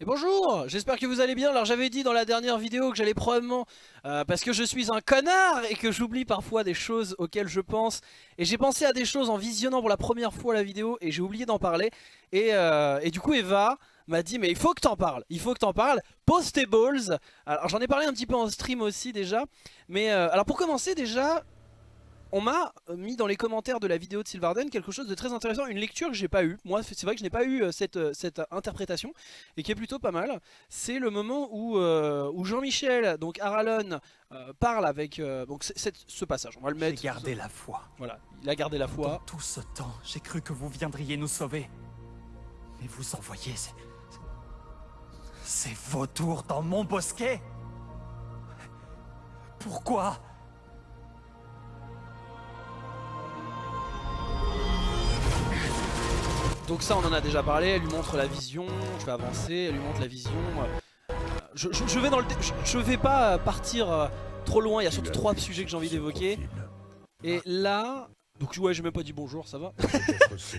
Et bonjour, j'espère que vous allez bien. Alors j'avais dit dans la dernière vidéo que j'allais probablement, euh, parce que je suis un connard et que j'oublie parfois des choses auxquelles je pense. Et j'ai pensé à des choses en visionnant pour la première fois la vidéo et j'ai oublié d'en parler. Et, euh, du coup Eva m'a dit mais il faut que t'en parles, il faut que t'en parles. Postables, alors j'en ai parlé un petit peu en stream aussi déjà. Mais euh, alors pour commencer déjà, on m'a mis dans les commentaires de la vidéo de Sylvarden quelque chose de très intéressant, une lecture que j'ai pas eu. Moi, c'est vrai que je n'ai pas eu euh, cette, euh, cette, interprétation et qui est plutôt pas mal. C'est le moment où, euh, où Jean-Michel, donc Aralon, parle avec donc ce passage. On va le mettre. J'ai gardé la foi. Voilà, il a gardé la foi. Dans tout ce temps, j'ai cru que vous viendriez nous sauver. Mais vous envoyez ces, ces vautours dans mon bosquet Pourquoi Donc ça on en a déjà parlé, elle lui montre la vision, je vais avancer, elle lui montre la vision. Je, vais, dans le, je, vais pas partir euh, trop loin, il y a surtout trois sujets que j'ai envie d'évoquer. Et là, donc ouais j'ai même pas dit bonjour, ça va.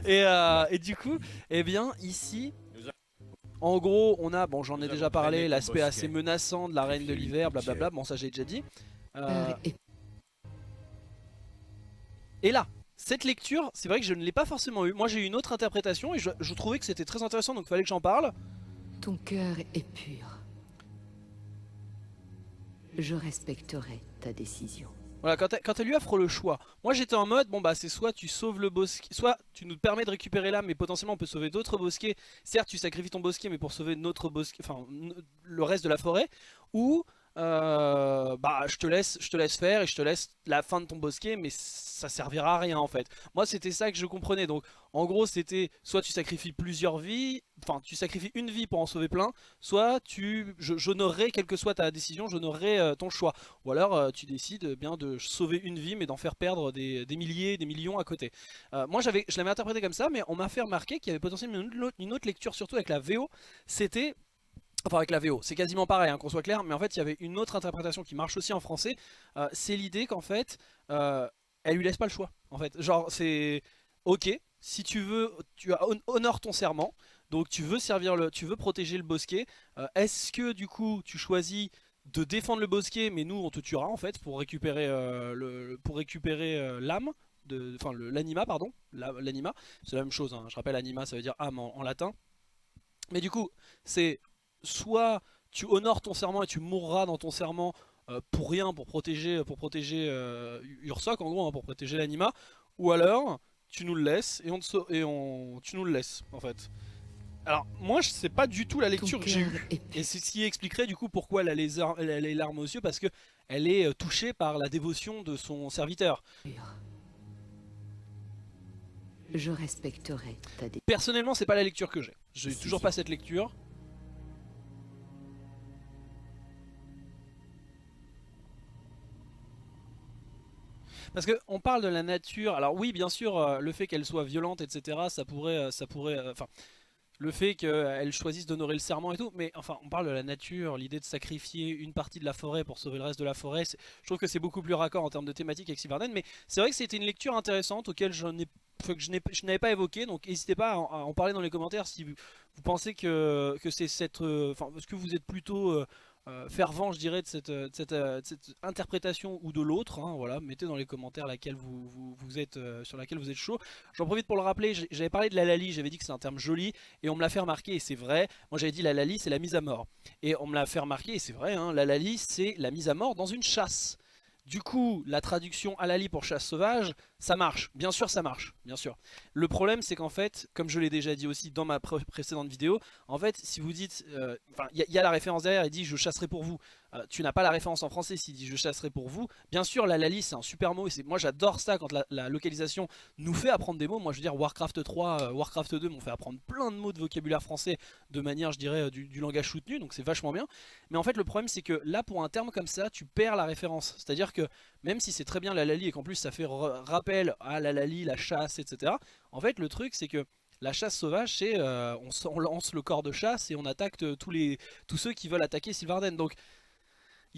Euh, et, du coup, eh bien ici, en gros on a, bon j'en ai déjà parlé, l'aspect assez menaçant de la reine de l'hiver, blablabla, bon ça j'ai déjà dit. Euh, et là, cette lecture, c'est vrai que je ne l'ai pas forcément eu. Moi j'ai eu une autre interprétation et je, trouvais que c'était très intéressant donc il fallait que j'en parle. Ton cœur est pur. Je respecterai ta décision. Voilà, quand, elle lui offre le choix, moi j'étais en mode, bon bah c'est soit tu sauves le bosquet, soit tu nous permets de récupérer l'âme, mais potentiellement on peut sauver d'autres bosquets. Certes tu sacrifies ton bosquet, mais pour sauver notre bosquet, enfin le reste de la forêt, ou euh, bah je te laisse je te laisse faire et je te laisse la fin de ton bosquet mais ça servira à rien en fait. Moi c'était ça que je comprenais. Donc en gros c'était soit tu sacrifies plusieurs vies enfin tu sacrifies une vie pour en sauver plein soit tu j'honorerai quelle que soit ta décision j'honorerai euh, ton choix. Ou alors euh, tu décides bien de sauver une vie mais d'en faire perdre des, milliers des millions à côté. Moi je l'avais interprété comme ça mais on m'a fait remarquer qu'il y avait potentiellement une autre lecture surtout avec la VO c'était Enfin avec la VO, c'est quasiment pareil, hein, qu'on soit clair, mais en fait il y avait une autre interprétation qui marche aussi en français, euh, c'est l'idée qu'en fait, euh, elle lui laisse pas le choix, en fait, genre c'est, ok, si tu veux, tu as honore ton serment, donc tu veux servir le, tu veux protéger le bosquet, euh, est-ce que du coup tu choisis de défendre le bosquet, mais nous on te tuera en fait pour récupérer le, pour récupérer l'âme, enfin l'anima pardon, l'anima, c'est la même chose, hein. je rappelle anima ça veut dire âme en latin, mais du coup, c'est soit tu honores ton serment et tu mourras dans ton serment euh, pour rien, pour protéger, pour protéger euh, Ursoc en gros, hein, pour protéger l'anima, ou alors tu nous le laisses et, on, et on, tu nous le laisses en fait. Alors moi je sais pas du tout la lecture que j'ai eue et c'est ce qui expliquerait du coup pourquoi elle a les, elle a les larmes aux yeux parce que elle est euh, touchée par la dévotion de son serviteur. Je respecterai ta Personnellement c'est pas la lecture que j'ai. J'ai toujours pas cette lecture. Parce qu'on parle de la nature, alors oui bien sûr euh, le fait qu'elle soit violente etc ça pourrait, euh, ça pourrait, euh, enfin le fait qu'elle choisisse d'honorer le serment et tout, mais enfin on parle de la nature, l'idée de sacrifier une partie de la forêt pour sauver le reste de la forêt, je trouve que c'est beaucoup plus raccord en termes de thématique avec Sylvarden, mais c'est vrai que c'était une lecture intéressante auquel je n'avais pas évoqué, donc n'hésitez pas à en, parler dans les commentaires si vous, pensez que, que c'est cette, enfin est-ce que vous êtes plutôt fervent je dirais de cette, euh, euh, cette, interprétation ou de l'autre hein, voilà. Mettez dans les commentaires sur laquelle vous êtes chaud. J'en profite pour le rappeler j'avais parlé de la lali j'avais dit que c'est un terme joli et on me l'a fait remarquer et c'est vrai. Moi j'avais dit la lali c'est la mise à mort. Et on me l'a fait remarquer et c'est vrai hein, la lali c'est la mise à mort dans une chasse du coup, la traduction Alali pour chasse sauvage, ça marche. Bien sûr, ça marche. Bien sûr. Le problème, c'est qu'en fait, comme je l'ai déjà dit aussi dans ma précédente vidéo, en fait, si vous dites... Euh, il y, a la référence derrière, il dit « je chasserai pour vous euh, tu n'as pas la référence en français s'il dit je chasserai pour vous. Bien sûr la Lali c'est un super mot et moi j'adore ça quand la, localisation nous fait apprendre des mots. Moi je veux dire Warcraft 3, euh, Warcraft 2 m'ont fait apprendre plein de mots de vocabulaire français de manière je dirais euh, du, langage soutenu donc c'est vachement bien. Mais en fait le problème c'est que là pour un terme comme ça tu perds la référence. C'est à dire que même si c'est très bien la Lali et qu'en plus ça fait rappel à la Lali, la chasse etc. En fait le truc c'est que la chasse sauvage, c'est on, lance le corps de chasse et on attaque tous, les, tous ceux qui veulent attaquer Sylvarden. Donc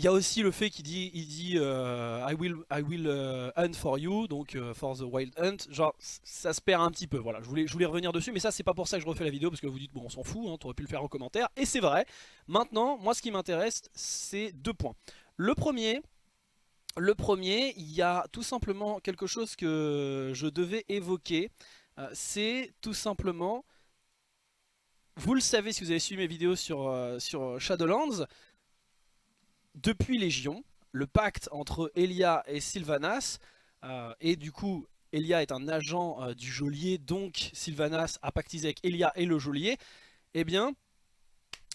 il y a aussi le fait qu'il dit, il dit euh, I will, I will euh, hunt for you, donc euh, for the wild hunt. Genre, ça se perd un petit peu. Voilà, je voulais, je voulais revenir dessus, mais ça, c'est pas pour ça que je refais la vidéo, parce que vous dites, bon, on s'en fout, hein, t'aurais pu le faire en commentaire. Et c'est vrai. Maintenant, moi, ce qui m'intéresse, c'est deux points. Le premier, le premier, il y a tout simplement quelque chose que je devais évoquer. c'est tout simplement vous le savez si vous avez suivi mes vidéos sur, sur Shadowlands, depuis Légion, le pacte entre Elia et Sylvanas, euh, et du coup Elia est un agent euh, du geôlier, donc Sylvanas a pactisé avec Elia et le geôlier, eh bien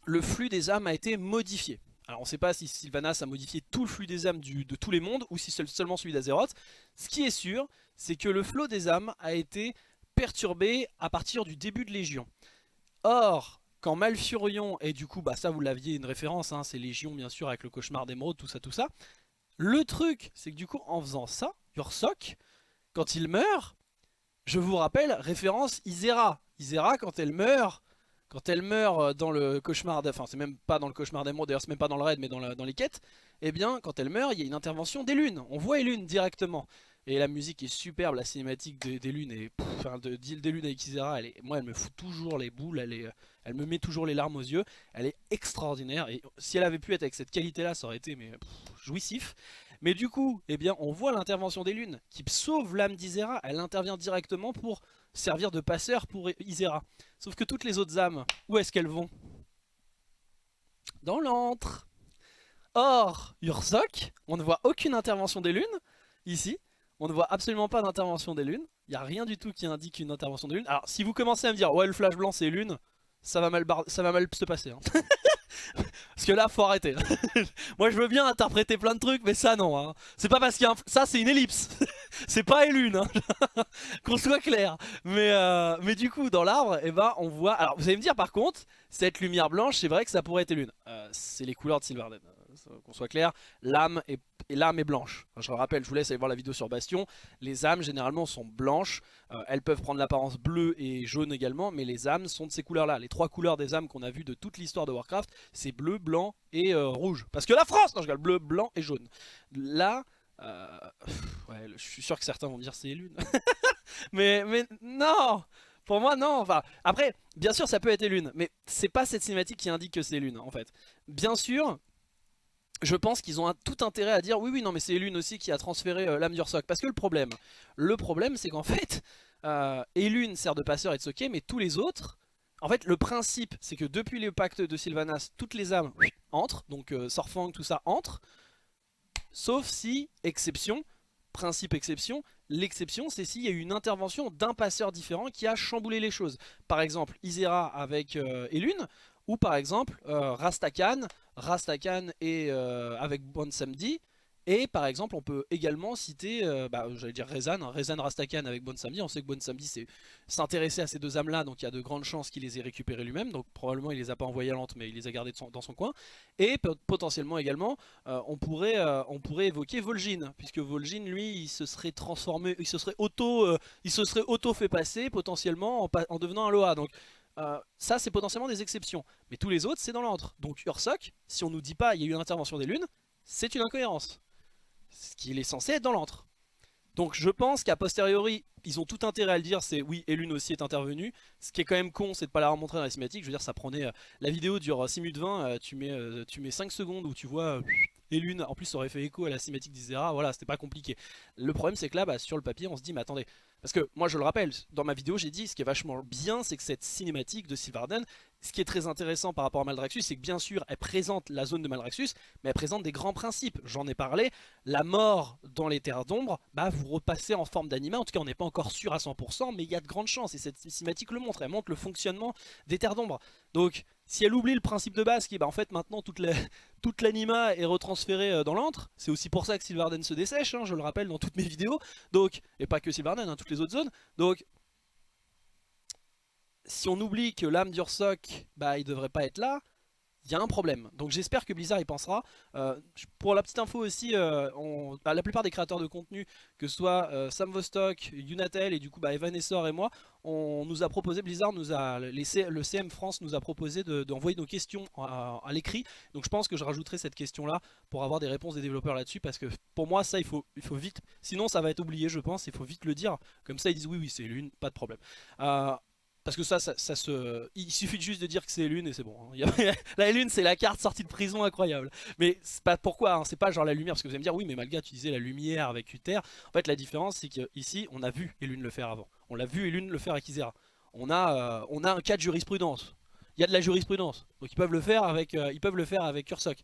le flux des âmes a été modifié. Alors on ne sait pas si Sylvanas a modifié tout le flux des âmes de tous les mondes ou si seulement celui d'Azeroth. Ce qui est sûr, c'est que le flot des âmes a été perturbé à partir du début de Légion. Or, quand Malfurion, et du coup bah ça vous l'aviez une référence, hein, c'est Légion bien sûr avec le cauchemar d'émeraude, tout ça tout ça. Le truc c'est que du coup en faisant ça, Yursok, quand il meurt, je vous rappelle, référence Isera. Isera quand elle meurt, quand elle meurt euh, dans le cauchemar, enfin c'est même pas dans le cauchemar d'émeraude, d'ailleurs c'est même pas dans le raid mais dans, dans les quêtes, eh bien quand elle meurt il y a une intervention des lunes, on voit les lunes directement. Et la musique est superbe, la cinématique des, lunes, et, enfin de, des lunes avec Isera, elle moi elle me fout toujours les boules, elle est elle me met toujours les larmes aux yeux. Elle est extraordinaire. Et si elle avait pu être avec cette qualité-là, ça aurait été mais, jouissif. Mais du coup, eh bien, on voit l'intervention des lunes qui sauve l'âme d'Isera. Elle intervient directement pour servir de passeur pour Isera. Sauf que toutes les autres âmes, où est-ce qu'elles vont? Dans l'antre. Or, Ursok, on ne voit aucune intervention des lunes, ici. On ne voit absolument pas d'intervention des lunes. Il n'y a rien du tout qui indique une intervention des lunes. Alors, si vous commencez à me dire, ouais, le flash blanc c'est lune, ça va mal, se passer. Hein. parce que là, faut arrêter. Moi, je veux bien interpréter plein de trucs, mais ça, non. Hein. C'est pas parce qu'il y a. Ça, c'est une ellipse. c'est pas une lune. Hein. Qu'on soit clair. Mais, euh, mais du coup, dans l'arbre, eh ben, on voit... Alors, vous allez me dire, par contre, cette lumière blanche, c'est vrai que ça pourrait être lune. Euh, c'est les couleurs de Silverden qu'on soit clair, l'âme est, est blanche. je le rappelle, je vous laisse aller voir la vidéo sur Bastion, les âmes généralement sont blanches, euh, elles peuvent prendre l'apparence bleue et jaune également, mais les âmes sont de ces couleurs-là. Les trois couleurs des âmes qu'on a vues de toute l'histoire de Warcraft, c'est bleu, blanc et euh, rouge. Parce que la France, non je regarde bleu, blanc et jaune. Là, euh, je suis sûr que certains vont dire c'est lune. mais, mais non pour moi, non. Enfin, après, bien sûr, ça peut être lune, mais c'est pas cette cinématique qui indique que c'est lune, en fait. Bien sûr, je pense qu'ils ont tout intérêt à dire oui oui non mais c'est Elune aussi qui a transféré euh, l'âme d'Ursoc parce que le problème le problème c'est qu'en fait euh, Elune sert de passeur et de ok mais tous les autres en fait le principe c'est que depuis le pacte de Sylvanas toutes les âmes entrent donc euh, Sorfang tout ça entre sauf si exception principe exception l'exception c'est s'il y a eu une intervention d'un passeur différent qui a chamboulé les choses. Par exemple Isera avec euh, Elune ou par exemple Rastakan Rastakan et euh, avec Bon Samedi. Et par exemple, on peut également citer, euh, bah, j'allais dire Rezan, hein, Rezan Rastakan avec Bon Samedi. On sait que Bon Samedi s'intéressait à ces deux âmes-là, donc il y a de grandes chances qu'il les ait récupérées lui-même. Donc probablement il les a pas envoyées à Lente, mais il les a gardées dans son coin. Et potentiellement également, euh, on, pourrait, on pourrait évoquer Vol'jin, puisque Vol'jin, lui, il se serait transformé, il se serait auto, il se serait auto fait passer potentiellement en, en devenant un Loa. Donc euh, ça c'est potentiellement des exceptions. Mais tous les autres c'est dans l'antre. Donc Ursoc, si on nous dit pas il y a eu une intervention des lunes, c'est une incohérence. Ce qu'il est censé être dans l'antre. Donc je pense qu'à posteriori, ils ont tout intérêt à le dire, c'est oui, Elune aussi est intervenu. Ce qui est quand même con, c'est de pas la remontrer dans la cinématique. Je veux dire, ça prenait... Euh, la vidéo dure 6 minutes 20, tu, mets, tu mets 5 secondes où tu vois... Elune, en plus ça aurait fait écho à la cinématique d'Isera, voilà, c'était pas compliqué. Le problème c'est que là, bah, sur le papier, on se dit, mais attendez, parce que moi je le rappelle, dans ma vidéo j'ai dit ce qui est vachement bien c'est que cette cinématique de Sylvarden, ce qui est très intéressant par rapport à Maldraxxus c'est que bien sûr elle présente la zone de Maldraxxus mais elle présente des grands principes. J'en ai parlé, la mort dans les terres d'ombre, bah vous repassez en forme d'anima, en tout cas on n'est pas encore sûr à 100% mais il y a de grandes chances. Et cette cinématique le montre, elle montre le fonctionnement des terres d'ombre. Donc si elle oublie le principe de base qui est bah, en fait maintenant toute l'anima est retransférée euh, dans l'antre, c'est aussi pour ça que Sylvarden se dessèche, hein, je le rappelle dans toutes mes vidéos, donc, et pas que Sylvarden, hein, toutes les autres zones, donc si on oublie que l'âme d'Ursoc, bah il devrait pas être là, il y a un problème. Donc j'espère que Blizzard y pensera. Euh, pour la petite info aussi, euh, bah, la plupart des créateurs de contenu, que ce soit euh, Sam Vostok, Unatel et du coup bah, Evan Essor et moi, on nous a proposé, Blizzard nous a laissé, le CM France nous a proposé d'envoyer nos questions à, l'écrit. Donc je pense que je rajouterai cette question là pour avoir des réponses des développeurs là-dessus parce que pour moi ça il faut, il faut vite, sinon ça va être oublié je pense, il faut vite le dire. Comme ça ils disent oui oui c'est l'une, pas de problème. Parce que ça, ça, se... il suffit juste de dire que c'est lune et c'est bon. Hein. la lune, c'est la carte sortie de prison incroyable. Mais c'est pas pourquoi, hein. c'est pas genre la lumière, parce que vous allez me dire, oui, mais Malga, tu disais la lumière avec Uther. En fait, la différence, c'est qu'ici, on a vu Elune le faire avant. On l'a vu Elune le faire avec Isera. On a, euh, on a un cas de jurisprudence. Il y a de la jurisprudence. Donc ils peuvent le faire avec, euh, ils peuvent le faire avec Ursoc.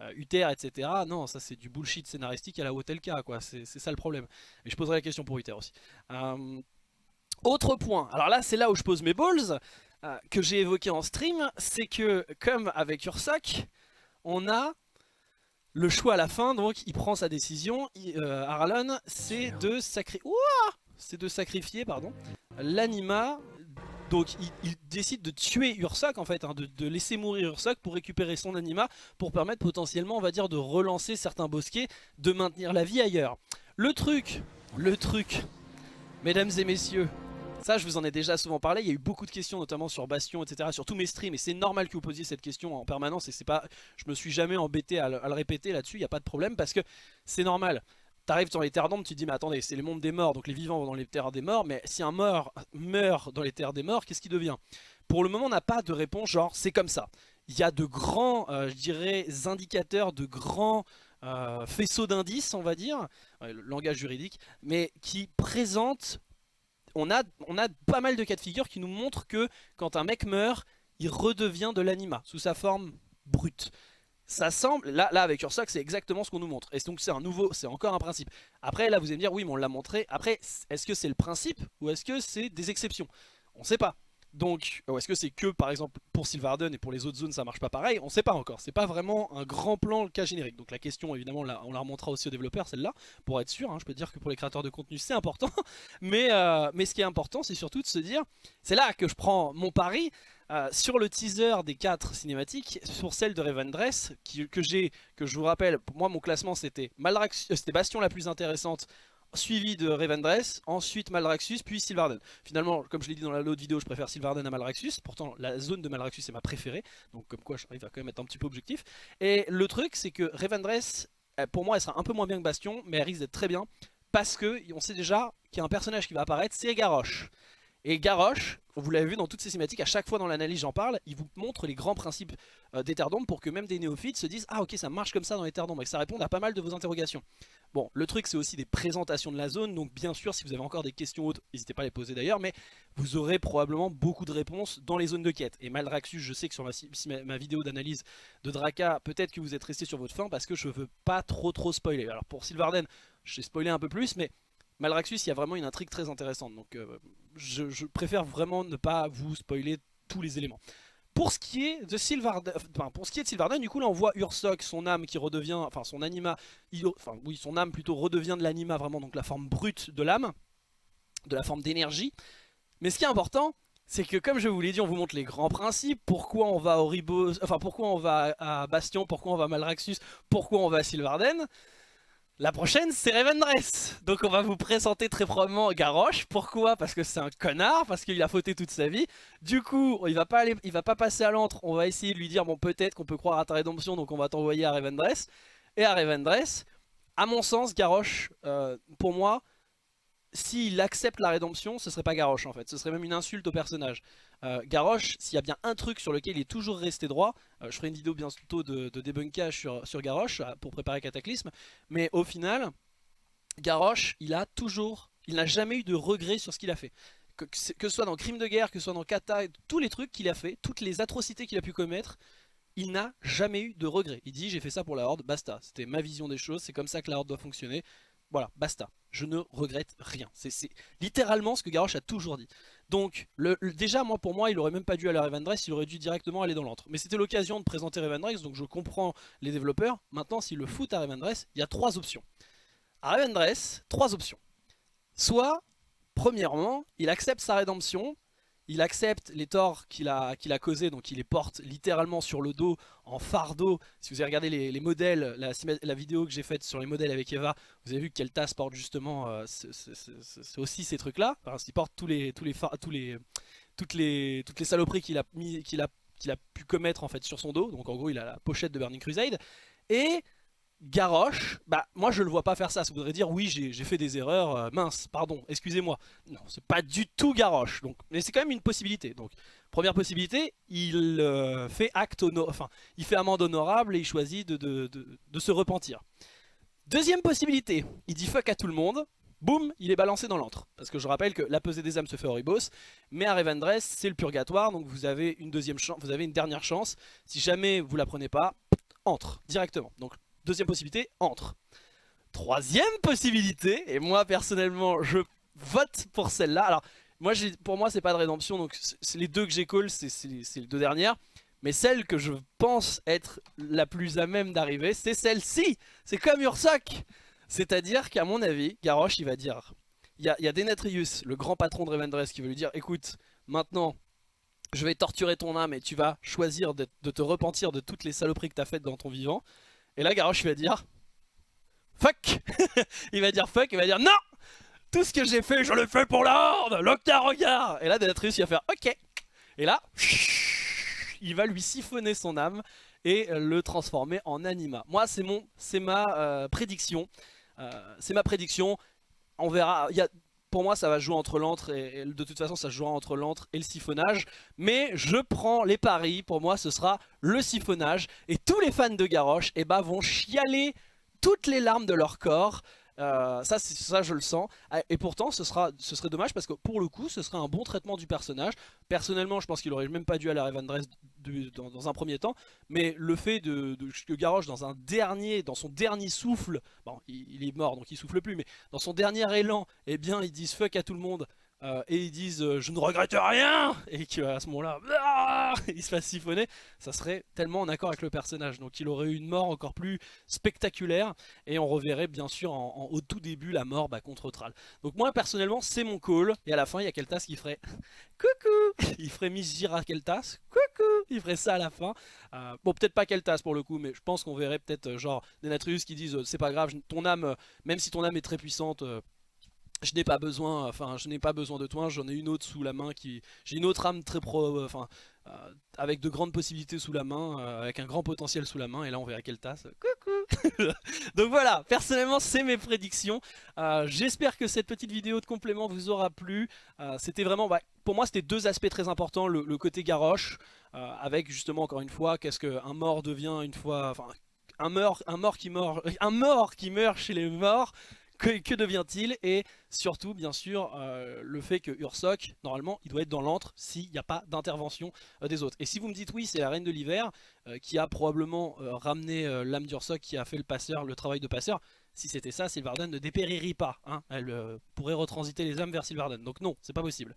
Euh, Uther, etc. Non, ça c'est du bullshit scénaristique à la Hotelka, quoi. C'est ça le problème. Et je poserai la question pour Uther aussi. Autre point, alors là c'est là où je pose mes balls, euh, que j'ai évoqué en stream, c'est que comme avec Ursoc, on a le choix à la fin, donc il prend sa décision, euh, Arlon, c'est de, de sacrifier l'anima, donc il, décide de tuer Ursoc en fait, hein, de, de, laisser mourir Ursoc pour récupérer son anima, pour permettre potentiellement on va dire de relancer certains bosquets, de maintenir la vie ailleurs. Le truc, le truc, mesdames et messieurs, ça, je vous en ai déjà souvent parlé. Il y a eu beaucoup de questions, notamment sur Bastion, etc. Sur tous mes streams. Et c'est normal que vous posiez cette question en permanence. Et c'est pas, je me suis jamais embêté à le, répéter là-dessus. Il n'y a pas de problème parce que c'est normal. T'arrives dans les terres d'ombre, tu te dis mais attendez, c'est le monde des morts, donc les vivants vont dans les terres des morts, mais si un mort meurt dans les terres des morts, qu'est-ce qui devient? Pour le moment, on n'a pas de réponse genre c'est comme ça. Il y a de grands, euh, je dirais, indicateurs, de grands euh, faisceaux d'indices, on va dire, le langage juridique, mais qui présentent on a, pas mal de cas de figure qui nous montrent que quand un mec meurt, il redevient de l'anima sous sa forme brute. Ça semble, là, là avec Ursoc c'est exactement ce qu'on nous montre. Et donc c'est un nouveau, c'est encore un principe. Après là vous allez me dire oui mais on l'a montré. Après est-ce que c'est le principe ou est-ce que c'est des exceptions? On sait pas. Donc, est-ce que c'est que par exemple pour Sylvarden et pour les autres zones ça marche pas pareil? On sait pas encore, c'est pas vraiment un grand plan le cas générique. Donc la question évidemment on la remontera aussi aux développeurs celle-là, pour être sûr, hein. je peux dire que pour les créateurs de contenu c'est important. mais, euh, mais ce qui est important c'est surtout de se dire, c'est là que je prends mon pari, euh, sur le teaser des 4 cinématiques, sur celle de Revendress, que j'ai, que je vous rappelle, pour moi mon classement euh, c'était Bastion la plus intéressante, suivi de Revendreth, ensuite Malraxus, puis Sylvarden. Finalement, comme je l'ai dit dans l'autre vidéo, je préfère Sylvarden à Malraxus, pourtant la zone de Malraxus est ma préférée, donc comme quoi j'arrive à quand même être un petit peu objectif. Et le truc, c'est que Revendreth, pour moi, elle sera un peu moins bien que Bastion, mais elle risque d'être très bien, parce que on sait déjà qu'il y a un personnage qui va apparaître, c'est Garrosh. Et Garrosh, vous l'avez vu dans toutes ces cinématiques, à chaque fois dans l'analyse j'en parle, il vous montre les grands principes euh, des terres d'ombre pour que même des néophytes se disent « Ah ok, ça marche comme ça dans les terres d'ombre » et que ça réponde à pas mal de vos interrogations. Bon, le truc c'est aussi des présentations de la zone, donc bien sûr si vous avez encore des questions autres, n'hésitez pas à les poser d'ailleurs, mais vous aurez probablement beaucoup de réponses dans les zones de quête. Et Maldraxus, je sais que sur ma, vidéo d'analyse de Draka, peut-être que vous êtes resté sur votre fin parce que je veux pas trop trop spoiler. Alors pour Sylvarden, j'ai spoilé un peu plus, mais Malraxus, il y a vraiment une intrigue très intéressante. Donc euh, je, préfère vraiment ne pas vous spoiler tous les éléments. Pour ce qui est de Sylvarden, enfin, pour ce qui est de Sylvarden, du coup là on voit Ursoc, son âme qui redevient, enfin son anima, enfin oui son âme plutôt redevient de l'anima vraiment, donc la forme brute de l'âme, de la forme d'énergie. Mais ce qui est important, c'est que comme je vous l'ai dit, on vous montre les grands principes, pourquoi on va Ribos, enfin pourquoi on va à Bastion, pourquoi on va à Malraxus, pourquoi on va à Sylvarden. La prochaine, c'est Revendreth. Donc on va vous présenter très probablement Garrosh. Pourquoi? Parce que c'est un connard, parce qu'il a fauté toute sa vie. Du coup, il va pas aller, il va pas passer à l'antre. On va essayer de lui dire, bon peut-être qu'on peut croire à ta rédemption, donc on va t'envoyer à Revendreth. Et à Revendreth, à mon sens, Garrosh, euh, pour moi, s'il accepte la rédemption, ce serait pas Garrosh en fait, ce serait même une insulte au personnage. Euh, Garrosh, s'il y a bien un truc sur lequel il est toujours resté droit, euh, je ferai une vidéo bientôt de, débunkage sur, sur Garrosh euh, pour préparer Cataclysme, mais au final, Garrosh, il a toujours, il n'a jamais eu de regret sur ce qu'il a fait. Que, que, ce soit dans Crime de guerre, que ce soit dans Kata, tous les trucs qu'il a fait, toutes les atrocités qu'il a pu commettre, il n'a jamais eu de regret. Il dit j'ai fait ça pour la Horde, basta. C'était ma vision des choses, c'est comme ça que la Horde doit fonctionner. Voilà, basta. Je ne regrette rien. C'est littéralement ce que Garrosh a toujours dit. Donc, déjà, moi, pour moi, il aurait même pas dû aller à Revendreth, il aurait dû directement aller dans l'antre. Mais c'était l'occasion de présenter Revendreth, donc je comprends les développeurs. Maintenant, s'il le fout à Revendreth, il y a trois options. À Revendreth, trois options. Soit, premièrement, il accepte sa rédemption, il accepte les torts qu'il a, qu'il a causés, donc il les porte littéralement sur le dos en fardeau. Si vous avez regardé les, modèles, la, vidéo que j'ai faite sur les modèles avec Eva, vous avez vu que Keltas porte justement euh, aussi ces trucs-là. il porte tous les, tous les, tous les, toutes, les, toutes les saloperies qu'il a, a, a pu commettre en fait sur son dos. Donc en gros, il a la pochette de Burning Crusade. Et Garrosh, bah moi je le vois pas faire ça, ça voudrait dire oui j'ai fait des erreurs, euh, mince, pardon, excusez-moi. Non, c'est pas du tout Garrosh, donc, mais c'est quand même une possibilité. Donc première possibilité, il euh, fait acte enfin il fait amende honorable et il choisit de, se repentir. Deuxième possibilité, il dit fuck à tout le monde, boum, il est balancé dans l'antre. Parce que je rappelle que la pesée des âmes se fait au ribos, mais à Revendreth c'est le purgatoire, donc vous avez une deuxième chance, vous avez une dernière chance. Si jamais vous la prenez pas, entre directement. Deuxième possibilité, entre. Troisième possibilité, et moi personnellement je vote pour celle-là. Alors moi, pour moi c'est pas de rédemption, donc c'est les deux que j'ai c'est les deux dernières. Mais celle que je pense être la plus à même d'arriver, c'est celle-ci C'est comme Ursoc C'est-à-dire qu'à mon avis, Garrosh il va dire... Il y a, y le grand patron de Revendreth, qui va lui dire « Écoute, maintenant, je vais torturer ton âme et tu vas choisir de, de te repentir de toutes les saloperies que tu as faites dans ton vivant. » Et là, Garrosh va dire Fuck Il va dire fuck, il va dire non Tout ce que j'ai fait, je le fais pour l'ordre L'aucun regard Et là, Denatrius, il va faire ok Et là, il va lui siphonner son âme et le transformer en anima. Moi, c'est mon, c'est ma euh, prédiction. Euh, c'est ma prédiction. On verra. Il y a, pour moi, ça va jouer entre l'antre et, de toute façon, ça jouera entre l'antre et le siphonnage. Mais je prends les paris. Pour moi, ce sera le siphonnage. Et tous les fans de Garrosh eh ben, vont chialer toutes les larmes de leur corps euh, ça, ça, je le sens. Ah, et pourtant, ce, sera, ce serait dommage parce que pour le coup, ce serait un bon traitement du personnage. Personnellement, je pense qu'il aurait même pas dû aller à Revendreth dans, dans, un premier temps. Mais le fait de, que Garrosh, dans un dernier, dans son dernier souffle, bon, il, est mort donc il souffle plus, mais dans son dernier élan, eh bien, ils disent fuck à tout le monde. Euh, et ils disent euh, je ne regrette rien. Et qu'à ce moment là ah, il se fasse siphonner. Ça serait tellement en accord avec le personnage. Donc il aurait eu une mort encore plus spectaculaire. Et on reverrait bien sûr au tout début la mort bah, contre Thrall. Donc moi personnellement c'est mon call. Et à la fin il y a Keltas qui ferait coucou. Il ferait Misjira Keltas coucou. Il ferait ça à la fin. Euh, bon peut-être pas Keltas pour le coup mais je pense qu'on verrait peut-être genre des Natrius qui disent c'est pas grave ton âme même si ton âme est très puissante je n'ai pas besoin, enfin je n'ai pas besoin de toi, j'en ai une autre sous la main qui, j'ai une autre âme très pro, euh, enfin euh, avec de grandes possibilités sous la main, euh, avec un grand potentiel sous la main, et là on verra quelle tasse. Coucou Donc voilà, personnellement c'est mes prédictions. J'espère que cette petite vidéo de complément vous aura plu. c'était vraiment, bah, pour moi c'était deux aspects très importants, le, côté garoche, avec justement encore une fois, qu'est-ce qu'un mort devient une fois, enfin un un mort qui meurt, un mort qui meurt chez les morts que, devient-il? Et surtout, bien sûr, euh, le fait que Ursoc, normalement, il doit être dans l'antre s'il n'y a pas d'intervention euh, des autres. Et si vous me dites oui, c'est la Reine de l'Hiver euh, qui a probablement ramené l'âme d'Ursoc, qui a fait le passeur, le travail de passeur, si c'était ça, Sylvarden ne dépérirait pas. Hein. Elle pourrait retransiter les âmes vers Sylvarden. Donc non, c'est pas possible.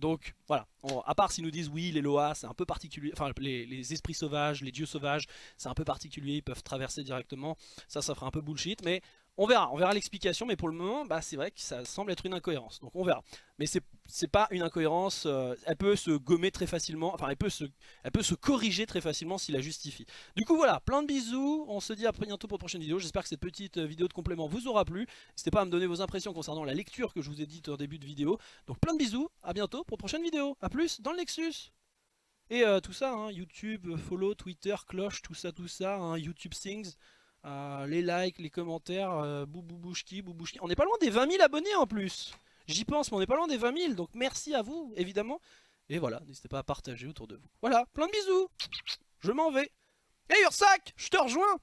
Donc voilà, à part s'ils nous disent oui, les Loas, c'est un peu particulier, enfin les, les, esprits sauvages, les dieux sauvages, c'est un peu particulier, ils peuvent traverser directement, ça, ça ferait un peu bullshit, mais on verra, on verra l'explication, mais pour le moment, bah, c'est vrai que ça semble être une incohérence. Donc on verra. Mais c'est pas une incohérence, euh, elle peut se gommer très facilement, enfin elle peut se, elle peut se corriger très facilement s'il la justifie. Du coup voilà, plein de bisous, on se dit à bientôt pour une prochaine vidéo. J'espère que cette petite euh, vidéo de complément vous aura plu. N'hésitez pas à me donner vos impressions concernant la lecture que je vous ai dite au début de vidéo. Donc plein de bisous, à bientôt pour une prochaine vidéo. A plus dans le Nexus et euh, tout ça, hein, YouTube, follow, Twitter, cloche, tout ça, tout ça, hein, YouTube Things. Euh, les likes, les commentaires, euh, boubouchki. On n'est pas loin des 20 000 abonnés en plus. J'y pense, mais on n'est pas loin des 20 000. Donc merci à vous, évidemment. Et voilà, n'hésitez pas à partager autour de vous. Voilà, plein de bisous. Je m'en vais. Hey Ursac, je te rejoins.